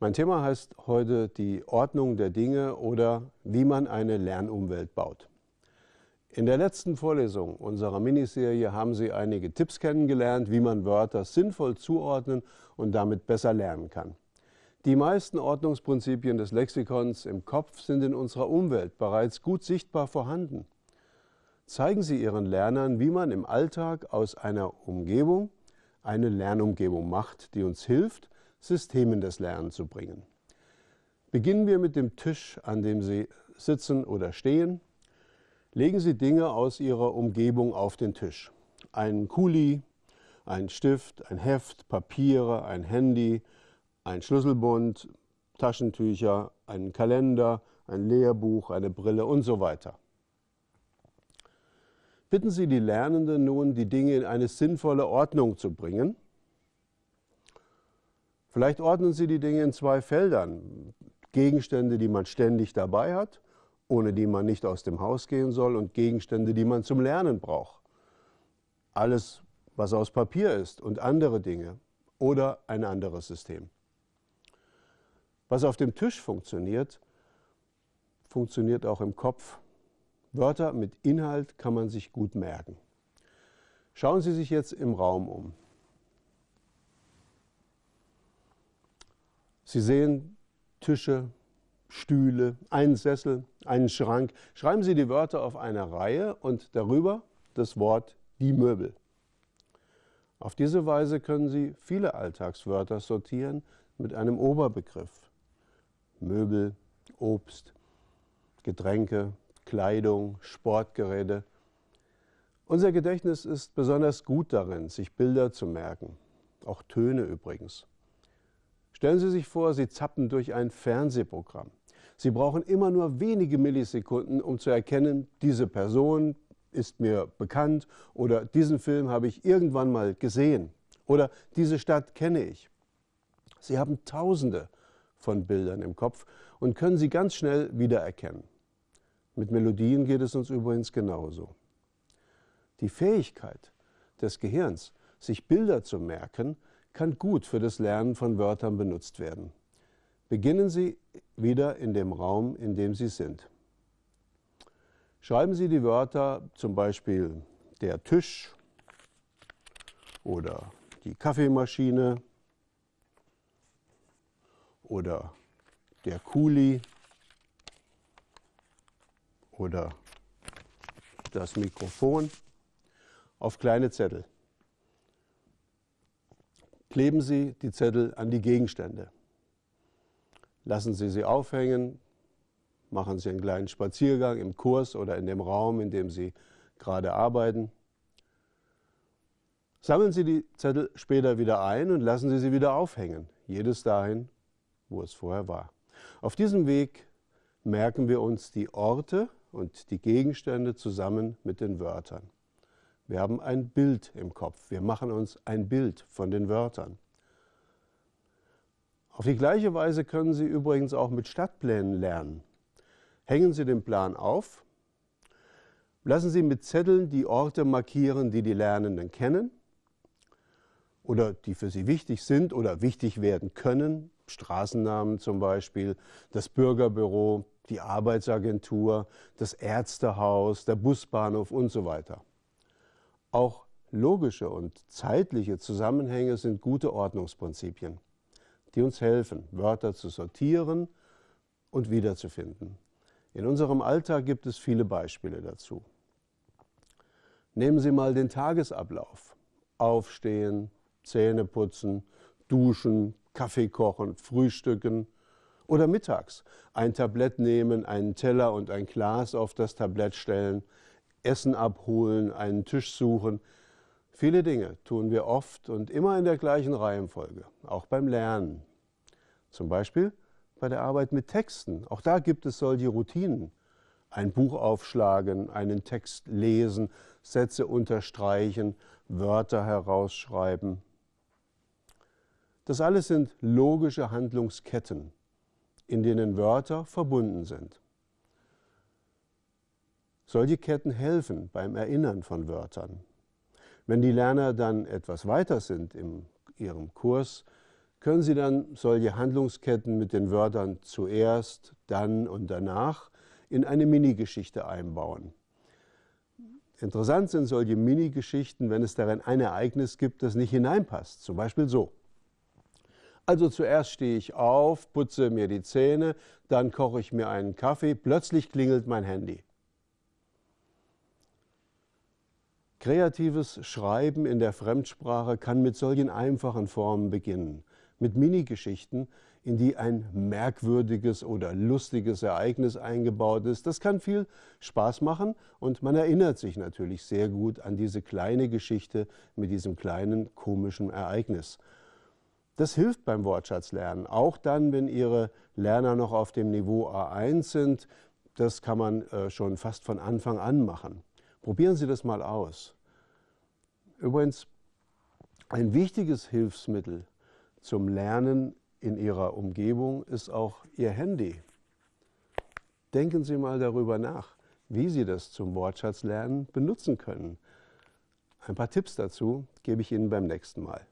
Mein Thema heißt heute die Ordnung der Dinge oder wie man eine Lernumwelt baut. In der letzten Vorlesung unserer Miniserie haben Sie einige Tipps kennengelernt, wie man Wörter sinnvoll zuordnen und damit besser lernen kann. Die meisten Ordnungsprinzipien des Lexikons im Kopf sind in unserer Umwelt bereits gut sichtbar vorhanden. Zeigen Sie Ihren Lernern, wie man im Alltag aus einer Umgebung eine Lernumgebung macht, die uns hilft, Systemen des Lernens zu bringen. Beginnen wir mit dem Tisch, an dem Sie sitzen oder stehen. Legen Sie Dinge aus Ihrer Umgebung auf den Tisch. Ein Kuli, ein Stift, ein Heft, Papiere, ein Handy, ein Schlüsselbund, Taschentücher, einen Kalender, ein Lehrbuch, eine Brille und so weiter. Bitten Sie die Lernenden nun, die Dinge in eine sinnvolle Ordnung zu bringen Vielleicht ordnen Sie die Dinge in zwei Feldern. Gegenstände, die man ständig dabei hat, ohne die man nicht aus dem Haus gehen soll, und Gegenstände, die man zum Lernen braucht. Alles, was aus Papier ist und andere Dinge oder ein anderes System. Was auf dem Tisch funktioniert, funktioniert auch im Kopf. Wörter mit Inhalt kann man sich gut merken. Schauen Sie sich jetzt im Raum um. Sie sehen Tische, Stühle, einen Sessel, einen Schrank. Schreiben Sie die Wörter auf eine Reihe und darüber das Wort die Möbel. Auf diese Weise können Sie viele Alltagswörter sortieren mit einem Oberbegriff. Möbel, Obst, Getränke, Kleidung, Sportgeräte. Unser Gedächtnis ist besonders gut darin, sich Bilder zu merken, auch Töne übrigens. Stellen Sie sich vor, Sie zappen durch ein Fernsehprogramm. Sie brauchen immer nur wenige Millisekunden, um zu erkennen, diese Person ist mir bekannt oder diesen Film habe ich irgendwann mal gesehen oder diese Stadt kenne ich. Sie haben Tausende von Bildern im Kopf und können sie ganz schnell wiedererkennen. Mit Melodien geht es uns übrigens genauso. Die Fähigkeit des Gehirns, sich Bilder zu merken, kann gut für das Lernen von Wörtern benutzt werden. Beginnen Sie wieder in dem Raum, in dem Sie sind. Schreiben Sie die Wörter zum Beispiel der Tisch oder die Kaffeemaschine oder der Kuli oder das Mikrofon auf kleine Zettel kleben Sie die Zettel an die Gegenstände. Lassen Sie sie aufhängen, machen Sie einen kleinen Spaziergang im Kurs oder in dem Raum, in dem Sie gerade arbeiten. Sammeln Sie die Zettel später wieder ein und lassen Sie sie wieder aufhängen, jedes dahin, wo es vorher war. Auf diesem Weg merken wir uns die Orte und die Gegenstände zusammen mit den Wörtern. Wir haben ein Bild im Kopf. Wir machen uns ein Bild von den Wörtern. Auf die gleiche Weise können Sie übrigens auch mit Stadtplänen lernen. Hängen Sie den Plan auf, lassen Sie mit Zetteln die Orte markieren, die die Lernenden kennen oder die für sie wichtig sind oder wichtig werden können, Straßennamen zum Beispiel, das Bürgerbüro, die Arbeitsagentur, das Ärztehaus, der Busbahnhof und so weiter. Auch logische und zeitliche Zusammenhänge sind gute Ordnungsprinzipien, die uns helfen, Wörter zu sortieren und wiederzufinden. In unserem Alltag gibt es viele Beispiele dazu. Nehmen Sie mal den Tagesablauf. Aufstehen, Zähne putzen, duschen, Kaffee kochen, frühstücken oder mittags. Ein Tablett nehmen, einen Teller und ein Glas auf das Tablett stellen, Essen abholen, einen Tisch suchen. Viele Dinge tun wir oft und immer in der gleichen Reihenfolge, auch beim Lernen. Zum Beispiel bei der Arbeit mit Texten. Auch da gibt es solche Routinen. Ein Buch aufschlagen, einen Text lesen, Sätze unterstreichen, Wörter herausschreiben. Das alles sind logische Handlungsketten, in denen Wörter verbunden sind. Solche Ketten helfen beim Erinnern von Wörtern. Wenn die Lerner dann etwas weiter sind in ihrem Kurs, können Sie dann solche Handlungsketten mit den Wörtern zuerst, dann und danach in eine Minigeschichte einbauen. Interessant sind solche Minigeschichten, wenn es darin ein Ereignis gibt, das nicht hineinpasst. Zum Beispiel so. Also zuerst stehe ich auf, putze mir die Zähne, dann koche ich mir einen Kaffee, plötzlich klingelt mein Handy. Kreatives Schreiben in der Fremdsprache kann mit solchen einfachen Formen beginnen, mit Minigeschichten, in die ein merkwürdiges oder lustiges Ereignis eingebaut ist. Das kann viel Spaß machen und man erinnert sich natürlich sehr gut an diese kleine Geschichte mit diesem kleinen komischen Ereignis. Das hilft beim Wortschatzlernen, auch dann, wenn Ihre Lerner noch auf dem Niveau A1 sind. Das kann man äh, schon fast von Anfang an machen. Probieren Sie das mal aus. Übrigens, ein wichtiges Hilfsmittel zum Lernen in Ihrer Umgebung ist auch Ihr Handy. Denken Sie mal darüber nach, wie Sie das zum Wortschatzlernen benutzen können. Ein paar Tipps dazu gebe ich Ihnen beim nächsten Mal.